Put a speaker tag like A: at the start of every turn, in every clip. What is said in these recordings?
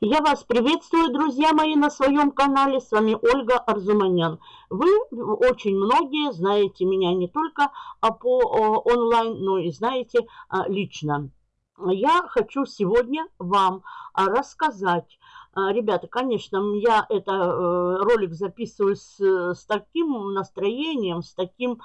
A: Я вас приветствую, друзья мои, на своем канале. С вами Ольга Арзуманян. Вы очень многие знаете меня не только а, по онлайн, но и знаете а, лично. Я хочу сегодня вам а, рассказать Ребята, конечно, я это э, ролик записываю с, с таким настроением, с таким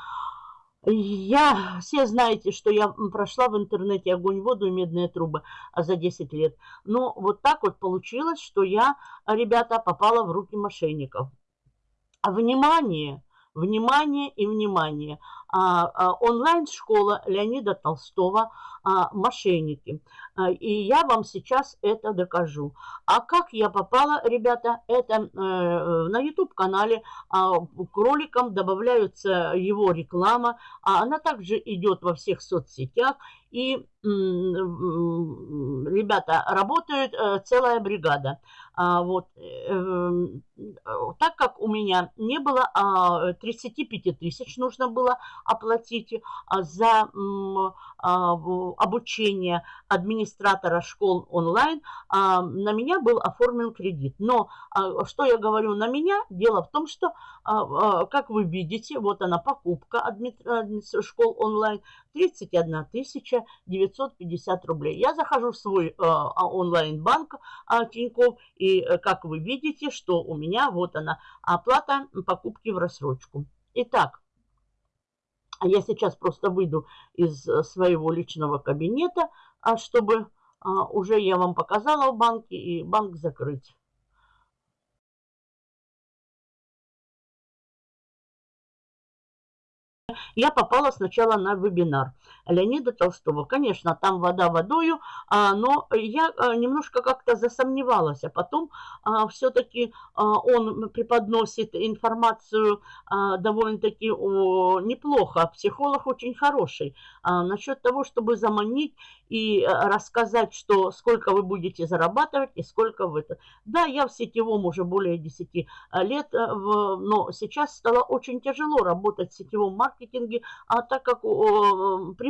A: я, все знаете, что я прошла в интернете огонь, воду и медные трубы а за 10 лет. Но вот так вот получилось, что я, ребята, попала в руки мошенников. Внимание! Внимание и внимание! А, а, онлайн-школа Леонида Толстого а, «Мошенники». И я вам сейчас это докажу. А как я попала, ребята, это э, на YouTube-канале к роликам добавляются его реклама. Она также идет во всех соцсетях. И, ребята, работает э, целая бригада. Вот. Эм, так как у меня не было 35 тысяч, нужно было оплатить а, за а, обучение администратора школ онлайн, а, на меня был оформлен кредит. Но что я говорю на меня? Дело в том, что, как вы видите, вот она покупка школ онлайн, 31 тысяча 950 рублей. Я захожу в свой онлайн-банк Тинькофф, и как вы видите, что у меня вот она оплата покупки в рассрочку. Итак, я сейчас просто выйду из э, своего личного кабинета, а чтобы а, уже я вам показала в банке и банк закрыть. я попала сначала на вебинар Леонида Толстого. Конечно, там вода водою, а, но я а, немножко как-то засомневалась. А потом а, все-таки он преподносит информацию довольно-таки неплохо. Психолог очень хороший. Насчет того, чтобы заманить и рассказать, что сколько вы будете зарабатывать и сколько вы. Да, я в сетевом уже более 10 лет, но сейчас стало очень тяжело работать в сетевом маркетинге, а так как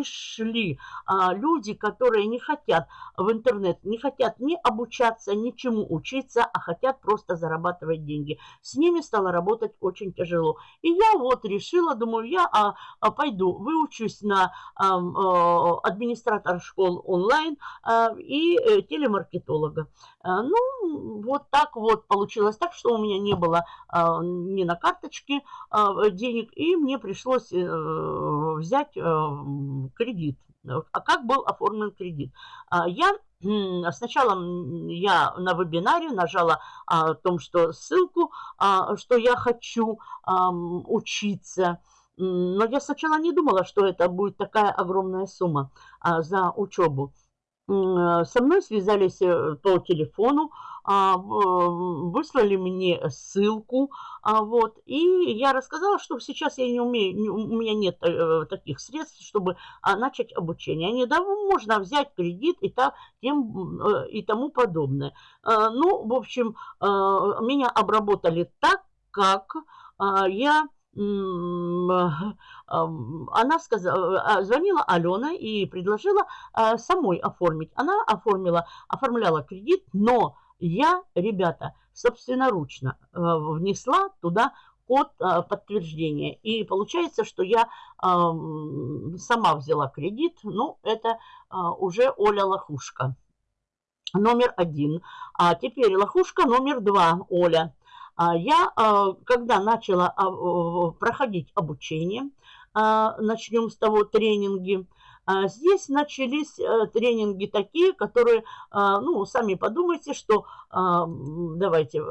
A: пришли а, люди, которые не хотят в интернет, не хотят ни обучаться, ничему учиться, а хотят просто зарабатывать деньги. С ними стало работать очень тяжело. И я вот решила, думаю, я а, а, пойду, выучусь на а, а, администратор школ онлайн а, и а, телемаркетолога. А, ну, вот так вот получилось так, что у меня не было а, ни на карточке а, денег, и мне пришлось а, взять а, кредит. А как был оформлен кредит? А, я Сначала я на вебинаре нажала о том, что ссылку, что я хочу учиться. Но я сначала не думала, что это будет такая огромная сумма за учебу. Со мной связались э, по телефону, а, выслали мне ссылку, а, вот, и я рассказала, что сейчас я не умею, у меня нет э, таких средств, чтобы а, начать обучение. Они, да, можно взять кредит и, так, тем, э, и тому подобное. Ну, в общем, меня обработали так, как я она сказала, звонила Алена и предложила самой оформить. Она оформила, оформляла кредит, но я, ребята, собственноручно э, внесла туда код э, подтверждения. И получается, что я сама взяла кредит. Ну, это э, уже Оля Лохушка. Номер один. А теперь лохушка номер два, Оля. А я, когда начала проходить обучение, начнем с того тренинги, а здесь начались э, тренинги такие, которые, а, ну, сами подумайте, что а, давайте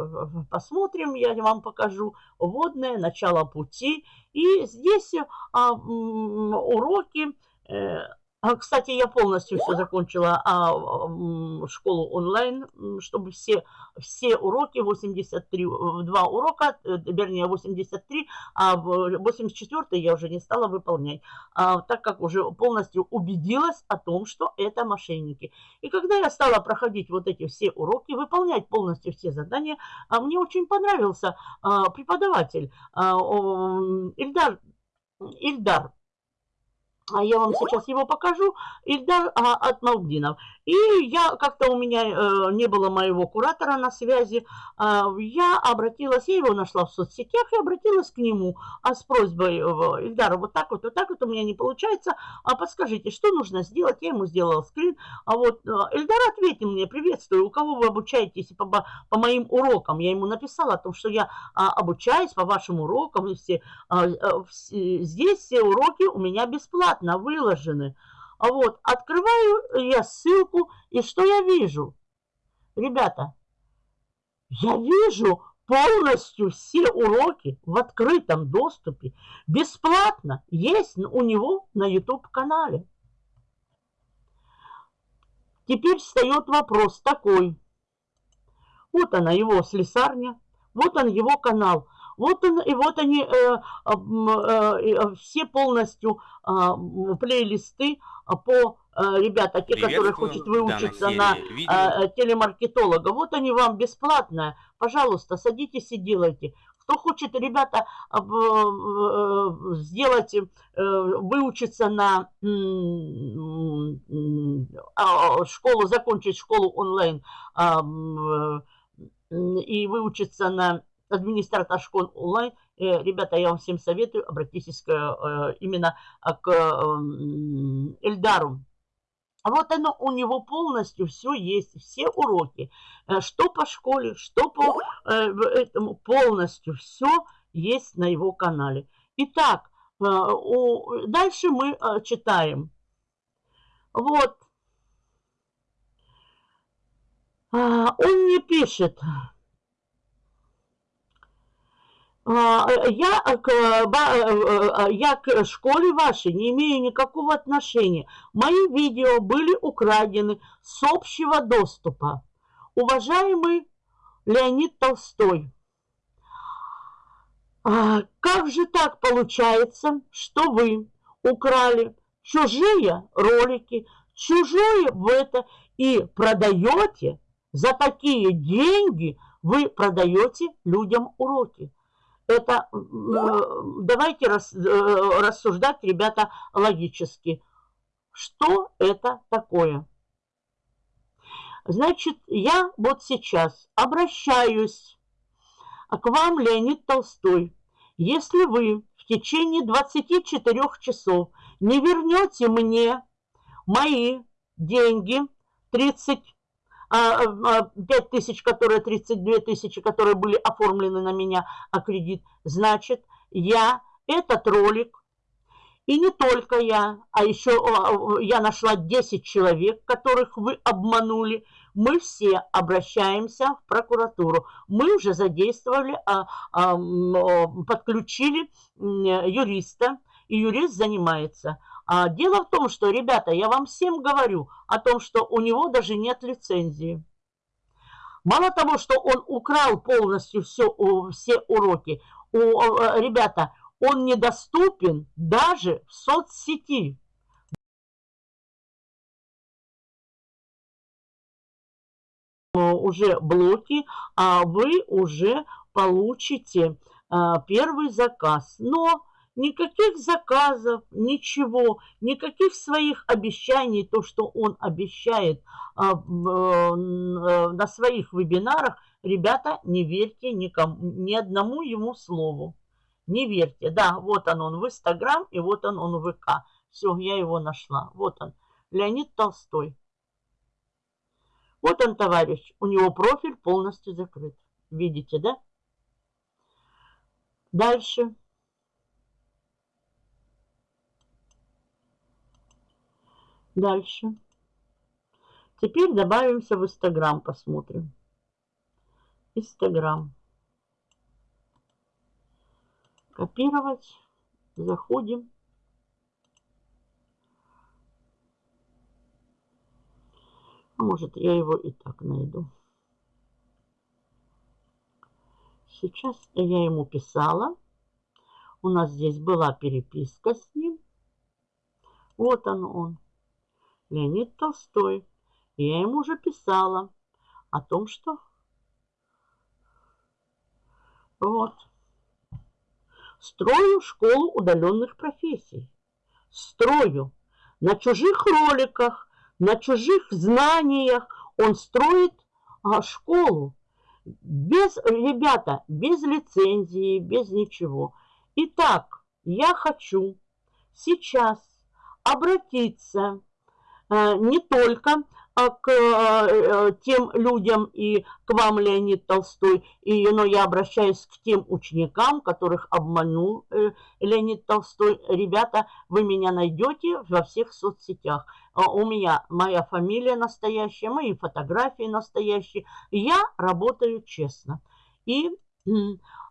A: посмотрим, я вам покажу вводное, начало пути. И здесь уроки э, а, кстати, я полностью все закончила а, школу онлайн, чтобы все, все уроки, 83, два урока, э, вернее 83, а 84 я уже не стала выполнять, а, так как уже полностью убедилась о том, что это мошенники. И когда я стала проходить вот эти все уроки, выполнять полностью все задания, а, мне очень понравился а, преподаватель а, Ильдар, Ильдар а я вам сейчас его покажу, Ильдар а, Атмалдинов. И я, как-то у меня э, не было моего куратора на связи, э, я обратилась, я его нашла в соцсетях и обратилась к нему а с просьбой, э, Ильдар, вот так вот, вот так вот у меня не получается, а подскажите, что нужно сделать? Я ему сделала скрин, а вот э, Ильдар ответил мне, приветствую, у кого вы обучаетесь по, по моим урокам? Я ему написала о том, что я э, обучаюсь по вашим урокам, все, э, э, здесь все уроки у меня бесплатно выложены. Вот открываю я ссылку, и что я вижу? Ребята, я вижу полностью все уроки в открытом доступе, бесплатно, есть у него на YouTube-канале. Теперь встает вопрос такой. Вот она, его слесарня, вот он, его канал. Вот, он, и вот они э, э, все полностью э, плейлисты по ребята, те, которые хотят выучиться на э, телемаркетолога, вот они вам бесплатно. Пожалуйста, садитесь и делайте. Кто хочет, ребята, сделать, выучиться на школу, закончить школу онлайн и выучиться на администратор школ онлайн, э, ребята, я вам всем советую, обратитесь к, э, именно к эм, Эльдару. Вот оно у него полностью все есть, все уроки, э, что по школе, что по этому, полностью все есть на его канале. Итак, дальше мы читаем. Вот. А, он мне пишет, а, я к, э, э, я к школе вашей не имею никакого отношения. Мои видео были украдены с общего доступа. Уважаемый Леонид Толстой, а как же так получается, что вы украли чужие ролики, чужое в это и продаете за такие деньги, вы продаете людям уроки? Это давайте рас, э, рассуждать, ребята, логически. Что это такое? Значит, я вот сейчас обращаюсь к вам, Леонид Толстой. Если вы в течение 24 часов не вернете мне мои деньги, 30 5 а, а, тысяч, которые 32 тысячи, которые были оформлены на меня, а кредит, значит, я этот ролик, и не только я, а еще а, я нашла 10 человек, которых вы обманули, мы все обращаемся в прокуратуру. Мы уже задействовали, подключили юриста, и юрист занимается. А дело в том, что, ребята, я вам всем говорю о том, что у него даже нет лицензии. Мало того, что он украл полностью все, все уроки, у, ребята, он недоступен даже в соцсети. Уже блоки, а вы уже получите а, первый заказ. Но Никаких заказов, ничего, никаких своих обещаний, то, что он обещает а, в, э, на своих вебинарах, ребята, не верьте никому, ни одному ему слову. Не верьте. Да, вот он, он в Инстаграм, и вот он, он в ВК. Все, я его нашла. Вот он, Леонид Толстой. Вот он, товарищ. У него профиль полностью закрыт. Видите, да? Дальше. Дальше. Теперь добавимся в Инстаграм, посмотрим. Инстаграм. Копировать. Заходим. А может, я его и так найду. Сейчас я ему писала. У нас здесь была переписка с ним. Вот он он. Леонид Толстой. я ему уже писала о том, что вот строю школу удаленных профессий. строю. На чужих роликах, на чужих знаниях он строит а, школу. Без, ребята, без лицензии, без ничего. Итак, я хочу сейчас обратиться не только а, к э, тем людям и к вам, Леонид Толстой, и, но я обращаюсь к тем ученикам, которых обманул э, Леонид Толстой. Ребята, вы меня найдете во всех соцсетях. У меня моя фамилия настоящая, мои фотографии настоящие. Я работаю честно. И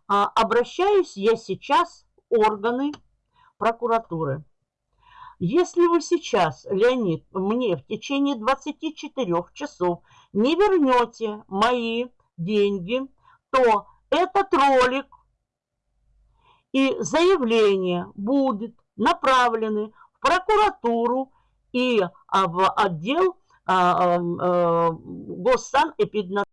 A: а, обращаюсь я сейчас в органы прокуратуры. Если вы сейчас, Леонид, мне в течение 24 часов не вернете мои деньги, то этот ролик и заявление будет направлены в прокуратуру и а, в отдел а, а, госsanэпиднадзора.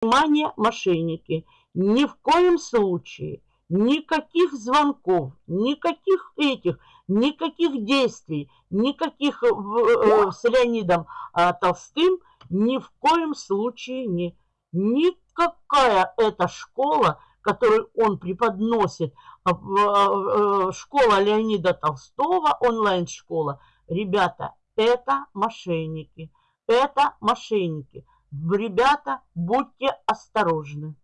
A: Внимание, мошенники! Ни в коем случае Никаких звонков, никаких этих, никаких действий, никаких э, э, с Леонидом э, Толстым ни в коем случае не. Никакая эта школа, которую он преподносит, э, э, школа Леонида Толстого, онлайн-школа, ребята, это мошенники. Это мошенники. Ребята, будьте осторожны.